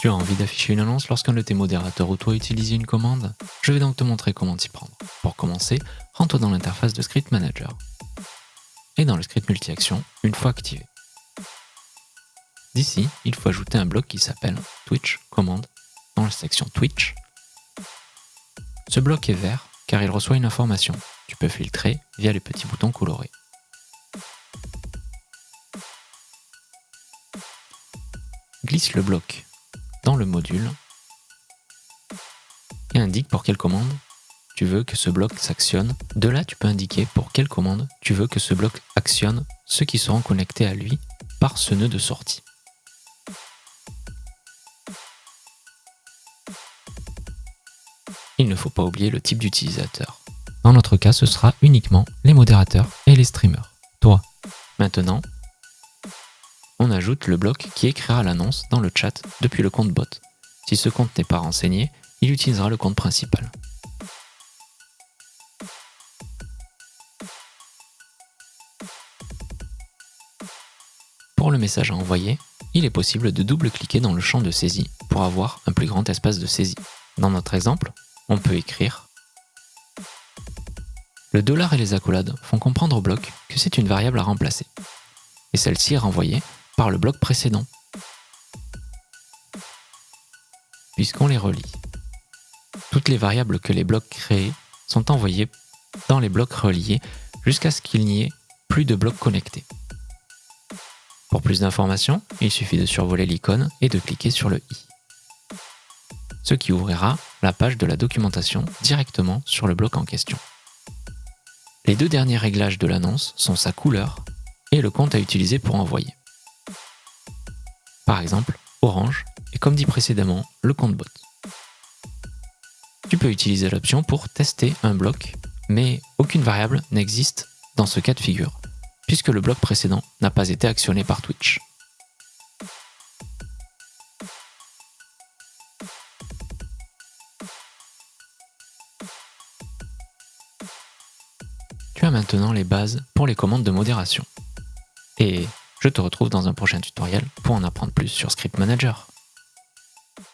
Tu as envie d'afficher une annonce lorsqu'un de tes modérateurs ou toi utilise une commande? Je vais donc te montrer comment t'y prendre. Pour commencer, rends-toi dans l'interface de Script Manager et dans le script multi-action une fois activé. D'ici, il faut ajouter un bloc qui s'appelle Twitch commande dans la section Twitch. Ce bloc est vert car il reçoit une information. Tu peux filtrer via les petits boutons colorés. Glisse le bloc le module et indique pour quelle commande tu veux que ce bloc s'actionne. De là, tu peux indiquer pour quelle commande tu veux que ce bloc actionne ceux qui seront connectés à lui par ce nœud de sortie. Il ne faut pas oublier le type d'utilisateur. Dans notre cas, ce sera uniquement les modérateurs et les streamers. Toi. Maintenant, on ajoute le bloc qui écrira l'annonce dans le chat depuis le compte bot. Si ce compte n'est pas renseigné, il utilisera le compte principal. Pour le message à envoyer, il est possible de double-cliquer dans le champ de saisie pour avoir un plus grand espace de saisie. Dans notre exemple, on peut écrire Le dollar et les accolades font comprendre au bloc que c'est une variable à remplacer. Et celle-ci est renvoyée par le bloc précédent, puisqu'on les relie. Toutes les variables que les blocs créés sont envoyées dans les blocs reliés jusqu'à ce qu'il n'y ait plus de blocs connectés. Pour plus d'informations, il suffit de survoler l'icône et de cliquer sur le i. Ce qui ouvrira la page de la documentation directement sur le bloc en question. Les deux derniers réglages de l'annonce sont sa couleur et le compte à utiliser pour envoyer. Par exemple, orange et comme dit précédemment, le compte bot. Tu peux utiliser l'option pour tester un bloc, mais aucune variable n'existe dans ce cas de figure puisque le bloc précédent n'a pas été actionné par Twitch. Tu as maintenant les bases pour les commandes de modération. Et je te retrouve dans un prochain tutoriel pour en apprendre plus sur Script Manager.